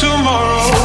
tomorrow.